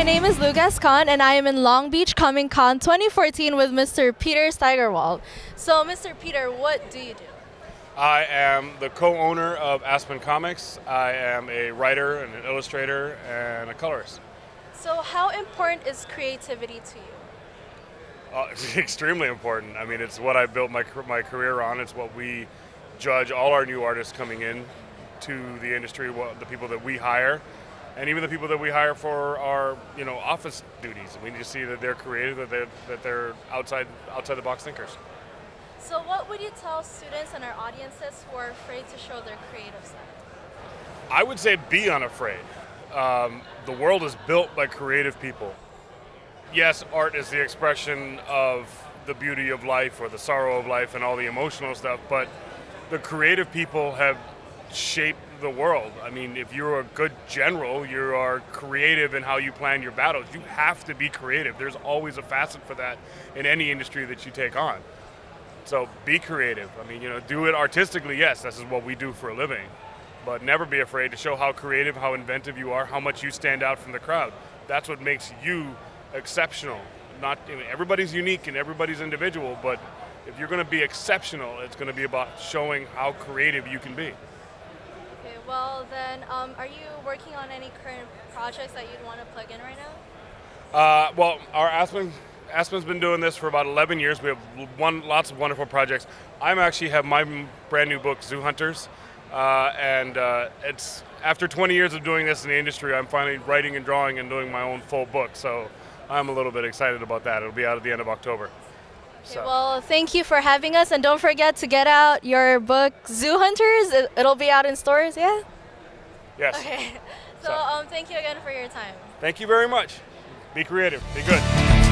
my name is Lucas Khan, and I am in Long Beach Comic Con 2014 with Mr. Peter Steigerwald. So, Mr. Peter, what do you do? I am the co-owner of Aspen Comics. I am a writer and an illustrator and a colorist. So, how important is creativity to you? Uh, it's extremely important. I mean, it's what I built my my career on. It's what we judge all our new artists coming in to the industry, what, the people that we hire, and even the people that we hire for our you know office duties. We need to see that they're creative, that they're, that they're outside outside the box thinkers. So, what would you tell students and our audiences who are afraid to show their creative side? I would say be unafraid. Um, the world is built by creative people. Yes, art is the expression of the beauty of life or the sorrow of life and all the emotional stuff, but the creative people have shaped the world. I mean, if you're a good general, you are creative in how you plan your battles. You have to be creative. There's always a facet for that in any industry that you take on. So be creative. I mean, you know, do it artistically. Yes, this is what we do for a living. But never be afraid to show how creative, how inventive you are, how much you stand out from the crowd. That's what makes you exceptional. Not I mean, everybody's unique and everybody's individual, but if you're going to be exceptional, it's going to be about showing how creative you can be. Okay, well then, um, are you working on any current projects that you'd want to plug in right now? Uh, well, our Aspen Aspen's been doing this for about 11 years. We have one, lots of wonderful projects. I'm actually have my brand new book, Zoo Hunters, uh, and uh, it's after 20 years of doing this in the industry, I'm finally writing and drawing and doing my own full book. So I'm a little bit excited about that. It'll be out at the end of October. So. Well, thank you for having us, and don't forget to get out your book, Zoo Hunters. It'll be out in stores, yeah? Yes. Okay. So, so. Um, thank you again for your time. Thank you very much. Be creative. Be good.